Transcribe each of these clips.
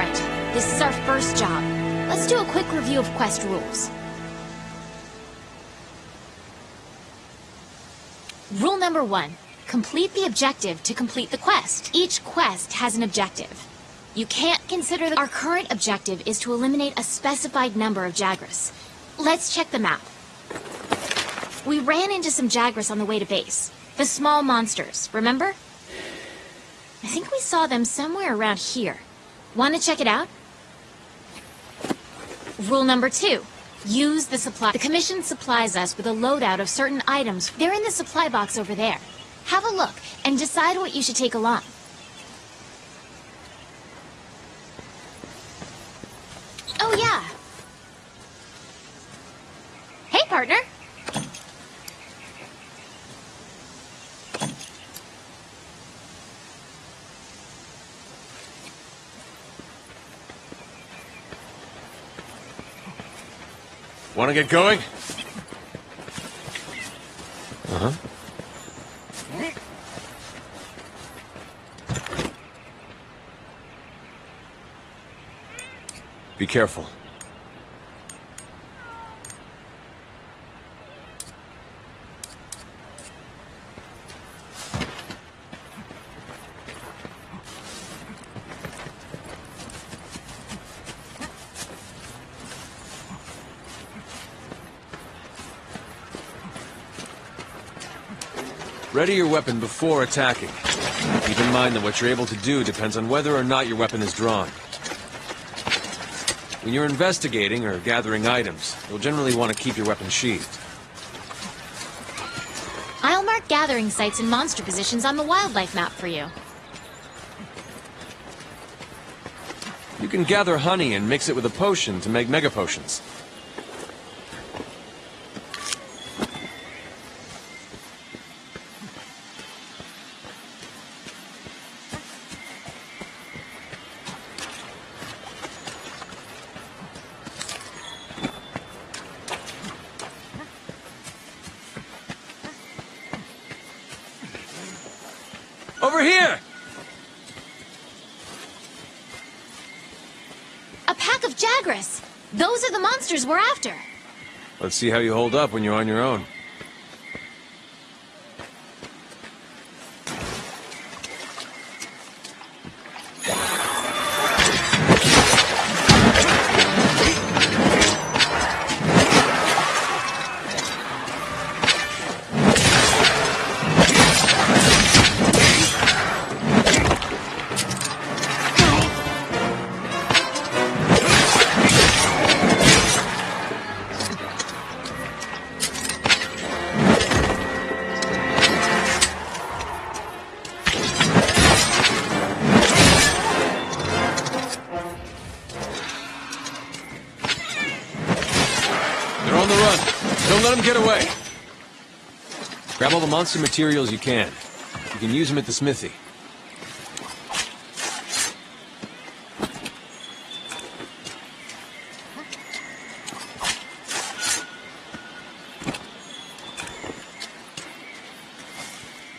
Alright, this is our first job. Let's do a quick review of quest rules. Rule number one. Complete the objective to complete the quest. Each quest has an objective. You can't consider that our current objective is to eliminate a specified number of Jagras. Let's check the map. We ran into some Jagras on the way to base. The small monsters, remember? I think we saw them somewhere around here. Want to check it out? Rule number two. Use the supply. The Commission supplies us with a loadout of certain items. They're in the supply box over there. Have a look and decide what you should take along. Oh, yeah. Hey, partner. Want to get going? Uh-huh. Be careful. Ready your weapon before attacking. Keep in mind that what you're able to do depends on whether or not your weapon is drawn. When you're investigating or gathering items, you'll generally want to keep your weapon sheathed. I'll mark gathering sites and monster positions on the wildlife map for you. You can gather honey and mix it with a potion to make mega potions. Over here! A pack of Jagras! Those are the monsters we're after! Let's see how you hold up when you're on your own. The run. Don't let them get away. Grab all the monster materials you can. You can use them at the smithy.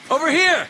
Over here!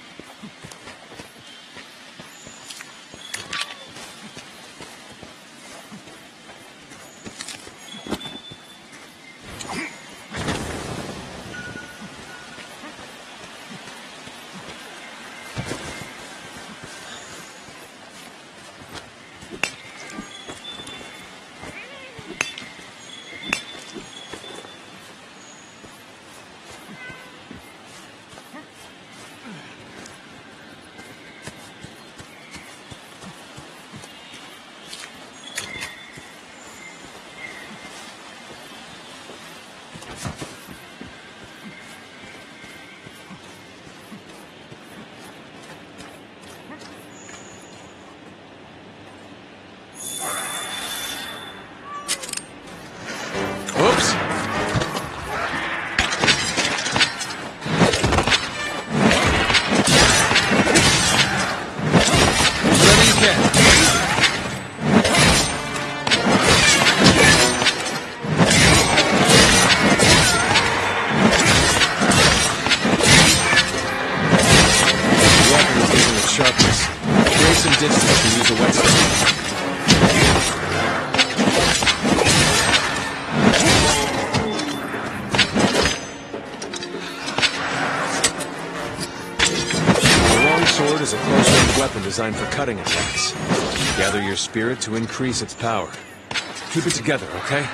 The use sword is a close-range weapon designed for cutting attacks. Gather your spirit to increase its power. Keep it together, okay?